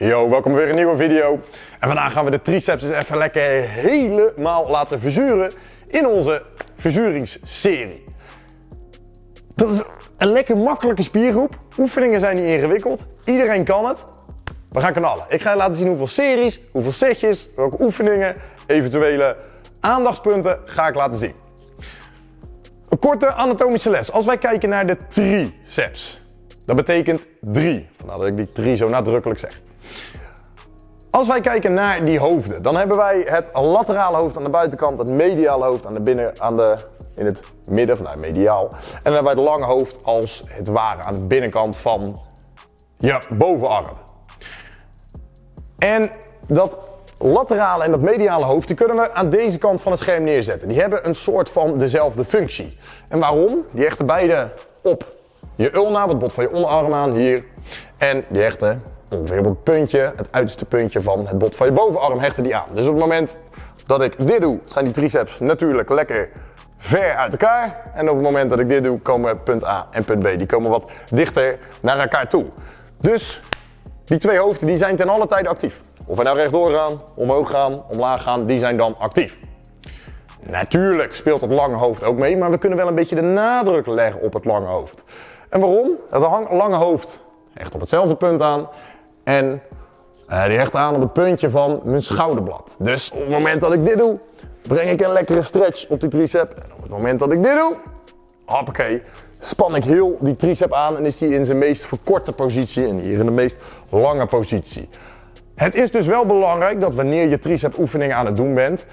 Yo, welkom weer een nieuwe video. En vandaag gaan we de triceps eens even lekker helemaal laten verzuren in onze verzuringsserie. Dat is een lekker makkelijke spiergroep. Oefeningen zijn niet ingewikkeld. Iedereen kan het. We gaan knallen. Ik ga je laten zien hoeveel series, hoeveel setjes, welke oefeningen, eventuele aandachtspunten ga ik laten zien. Een korte anatomische les. Als wij kijken naar de triceps, dat betekent drie. Vandaar dat ik die drie zo nadrukkelijk zeg. Als wij kijken naar die hoofden, dan hebben wij het laterale hoofd aan de buitenkant, het mediale hoofd aan de binnen, aan de, in het midden, vanuit mediaal. En dan hebben wij het lange hoofd als het ware aan de binnenkant van je bovenarm. En dat laterale en dat mediale hoofd, die kunnen we aan deze kant van het scherm neerzetten. Die hebben een soort van dezelfde functie. En waarom? Die hechten beide op je ulna, het bot van je onderarm aan, hier. En die hechten ongeveer op het puntje, het uiterste puntje van het bot van je bovenarm hechten die aan. Dus op het moment dat ik dit doe, zijn die triceps natuurlijk lekker ver uit elkaar. En op het moment dat ik dit doe, komen punt A en punt B. Die komen wat dichter naar elkaar toe. Dus die twee hoofden die zijn ten alle tijde actief. Of we nou rechtdoor gaan, omhoog gaan, omlaag gaan, die zijn dan actief. Natuurlijk speelt het lange hoofd ook mee, maar we kunnen wel een beetje de nadruk leggen op het lange hoofd. En waarom? Het lange hoofd hecht op hetzelfde punt aan en uh, die hecht aan op het puntje van mijn schouderblad. Dus op het moment dat ik dit doe, breng ik een lekkere stretch op die tricep. En op het moment dat ik dit doe, hoppakee, span ik heel die tricep aan en is die in zijn meest verkorte positie en hier in de meest lange positie. Het is dus wel belangrijk dat wanneer je tricep oefeningen aan het doen bent,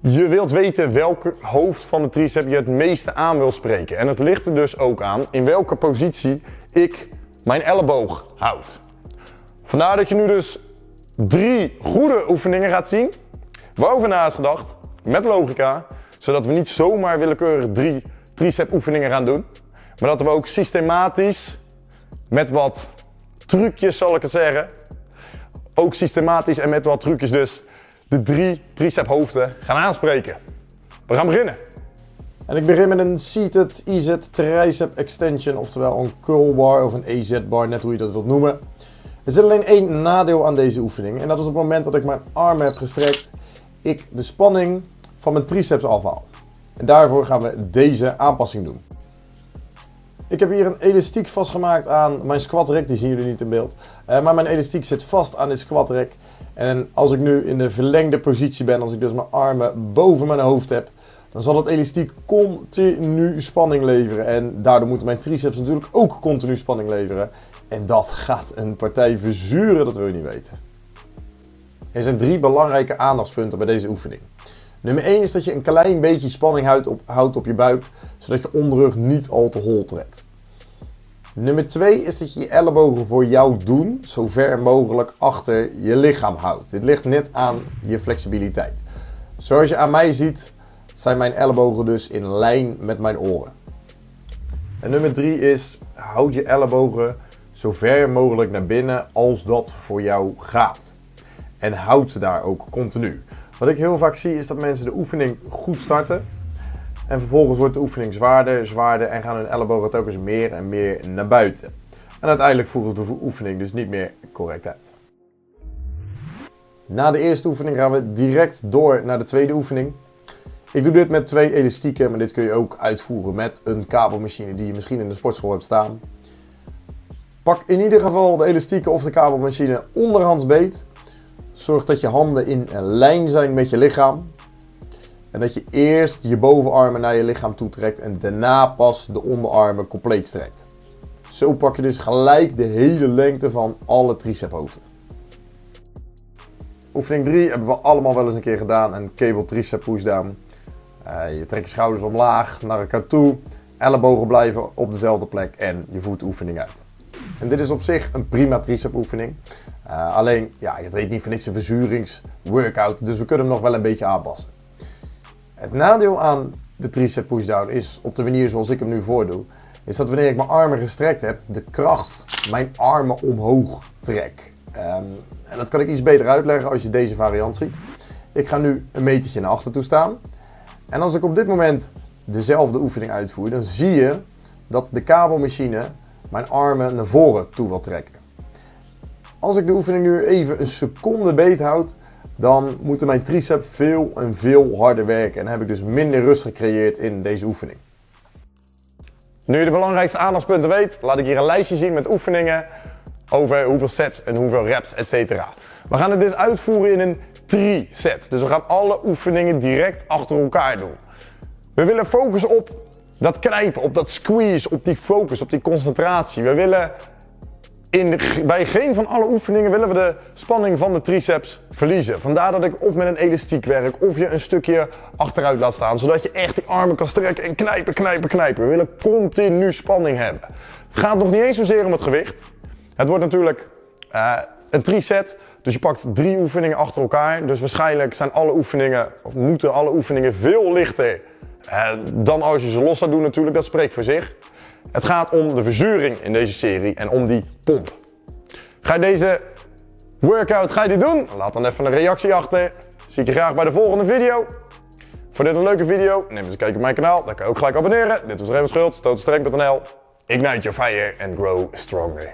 je wilt weten welke hoofd van de tricep je het meeste aan wil spreken. En het ligt er dus ook aan in welke positie ik mijn elleboog houd. Vandaar dat je nu dus drie goede oefeningen gaat zien, waarover na is gedacht, met logica, zodat we niet zomaar willekeurig drie tricep oefeningen gaan doen, maar dat we ook systematisch, met wat trucjes zal ik het zeggen, ook systematisch en met wat trucjes dus, de drie tricep hoofden gaan aanspreken. We gaan beginnen. En ik begin met een seated EZ tricep extension, oftewel een curl bar of een AZ bar, net hoe je dat wilt noemen. Er zit alleen één nadeel aan deze oefening en dat is op het moment dat ik mijn armen heb gestrekt, ik de spanning van mijn triceps afhaal. En daarvoor gaan we deze aanpassing doen. Ik heb hier een elastiek vastgemaakt aan mijn squat rack, die zien jullie niet in beeld. Uh, maar mijn elastiek zit vast aan dit squat rack. En als ik nu in de verlengde positie ben, als ik dus mijn armen boven mijn hoofd heb, dan zal het elastiek continu spanning leveren. En daardoor moeten mijn triceps natuurlijk ook continu spanning leveren. En dat gaat een partij verzuren, dat wil je niet weten. Er zijn drie belangrijke aandachtspunten bij deze oefening. Nummer 1 is dat je een klein beetje spanning houdt op, houdt op je buik, zodat je onderrug niet al te hol trekt. Nummer 2 is dat je je ellebogen voor jou doen zo ver mogelijk achter je lichaam houdt. Dit ligt net aan je flexibiliteit. Zoals je aan mij ziet, zijn mijn ellebogen dus in lijn met mijn oren. En nummer 3 is, houd je ellebogen zo ver mogelijk naar binnen als dat voor jou gaat. En houd ze daar ook continu. Wat ik heel vaak zie is dat mensen de oefening goed starten. En vervolgens wordt de oefening zwaarder, zwaarder en gaan hun ellebogen telkens meer en meer naar buiten. En uiteindelijk voelt de oefening dus niet meer correct uit. Na de eerste oefening gaan we direct door naar de tweede oefening. Ik doe dit met twee elastieken, maar dit kun je ook uitvoeren met een kabelmachine die je misschien in de sportschool hebt staan. Pak in ieder geval de elastieken of de kabelmachine onderhands beet. Zorg dat je handen in lijn zijn met je lichaam. En dat je eerst je bovenarmen naar je lichaam toe trekt en daarna pas de onderarmen compleet strekt. Zo pak je dus gelijk de hele lengte van alle tricephoofden. Oefening 3 hebben we allemaal wel eens een keer gedaan. Een cable tricep pushdown. Uh, je trekt je schouders omlaag naar elkaar toe. Ellebogen blijven op dezelfde plek en je voert de oefening uit. En dit is op zich een prima tricep oefening. Uh, alleen, ja, het heet niet voor niks een verzuringsworkout, dus we kunnen hem nog wel een beetje aanpassen. Het nadeel aan de tricep pushdown is, op de manier zoals ik hem nu voordoe, is dat wanneer ik mijn armen gestrekt heb, de kracht mijn armen omhoog trek. Um, en dat kan ik iets beter uitleggen als je deze variant ziet. Ik ga nu een metertje naar achter toe staan. En als ik op dit moment dezelfde oefening uitvoer, dan zie je dat de kabelmachine mijn armen naar voren toe wil trekken. Als ik de oefening nu even een seconde beet houd, dan moeten mijn triceps veel en veel harder werken. En heb ik dus minder rust gecreëerd in deze oefening. Nu je de belangrijkste aandachtspunten weet, laat ik hier een lijstje zien met oefeningen over hoeveel sets en hoeveel reps, etc. We gaan het dus uitvoeren in een 3-set. Dus we gaan alle oefeningen direct achter elkaar doen. We willen focussen op dat knijpen, op dat squeeze, op die focus, op die concentratie. We willen in bij geen van alle oefeningen willen we de spanning van de triceps verliezen. Vandaar dat ik of met een elastiek werk of je een stukje achteruit laat staan. Zodat je echt die armen kan strekken en knijpen, knijpen, knijpen. We willen continu spanning hebben. Het gaat nog niet eens zozeer om het gewicht. Het wordt natuurlijk uh, een triset. Dus je pakt drie oefeningen achter elkaar. Dus waarschijnlijk zijn alle oefeningen, of moeten alle oefeningen veel lichter uh, dan als je ze los zou doen natuurlijk. Dat spreekt voor zich. Het gaat om de verzuring in deze serie en om die pomp. Ga je deze workout ga je die doen? Laat dan even een reactie achter. Zie ik je graag bij de volgende video. Voor dit een leuke video, neem eens een kijkje op mijn kanaal. Dan kan je ook gelijk abonneren. Dit was Raymond Schultz, totenstreng.nl. Ignite your fire and grow stronger.